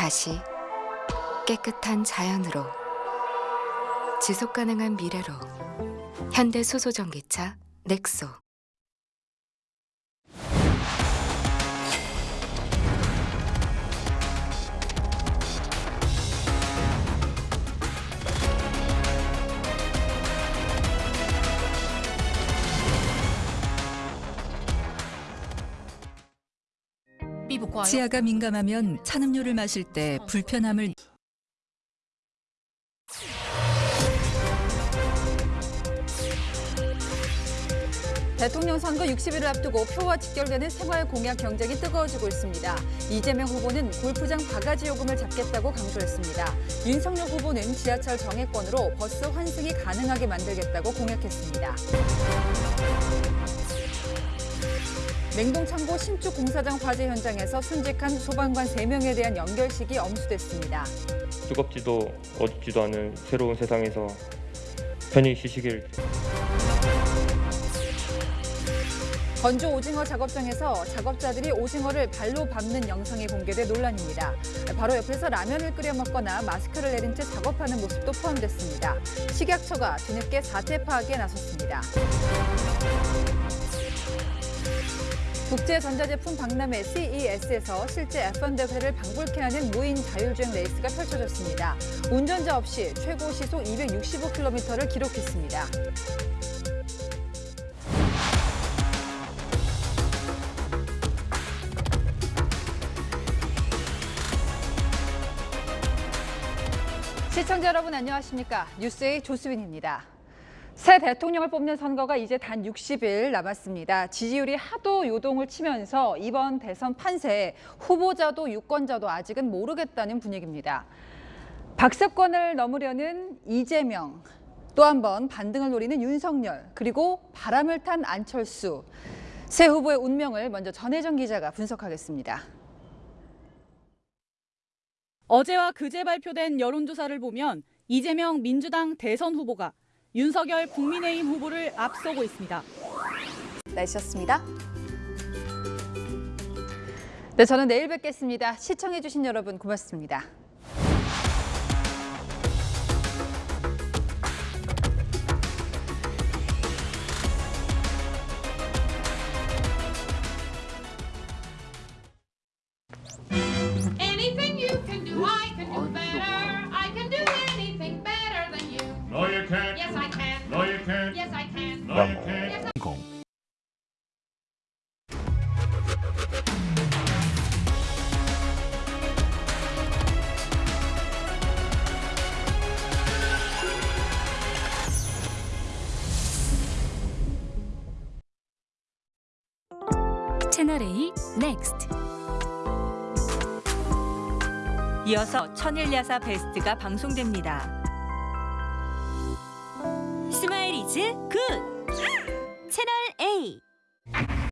다시 깨끗한 자연으로 지속 가능한 미래로 현대 수소 전기차 넥소 치아가 민감하면 찬음료를 마실 때 불편함을 대통령 선거 60일을 앞두고 표와 직결되는 생활 공약 경쟁이 뜨거워지고 있습니다. 이재명 후보는 골프장 바가지 요금을 잡겠다고 강조했습니다. 윤석열 후보는 지하철 정액권으로 버스 환승이 가능하게 만들겠다고 공약했습니다. 맹동창고 신축 공사장 화재 현장에서 순직한 소방관 3명에 대한 연결식이 엄수됐습니다. 뜨겁지도 어둡지도 않은 새로운 세상에서 편히 쉬시길 건조 오징어 작업장에서 작업자들이 오징어를 발로 밟는 영상이 공개돼 논란입니다. 바로 옆에서 라면을 끓여 먹거나 마스크를 내린 채 작업하는 모습도 포함됐습니다. 식약처가 뒤늦게 사태 파악에 나섰습니다. 국제전자제품 박람회 CES에서 실제 F1 대회를 방불케 하는 무인 자율주행 레이스가 펼쳐졌습니다. 운전자 없이 최고 시속 265km를 기록했습니다. 시청자 여러분 안녕하십니까? 뉴스의 조수빈입니다. 새 대통령을 뽑는 선거가 이제 단 60일 남았습니다. 지지율이 하도 요동을 치면서 이번 대선 판세에 후보자도 유권자도 아직은 모르겠다는 분위기입니다. 박습권을 넘으려는 이재명, 또 한 번 반등을 노리는 윤석열, 그리고 바람을 탄 안철수. 새 후보의 운명을 먼저 전혜정 기자가 분석하겠습니다. 어제와 그제 발표된 여론조사를 보면 이재명 민주당 대선 후보가 윤석열 국민의힘 후보를 앞서고 있습니다. 날씨였습니다. 네, 저는 내일 뵙겠습니다. 시청해주신 여러분 고맙습니다. 채널 A 넥스트 이어서 천일야사 베스트가 방송됩니다. 스마일 이즈 굿! 채널 A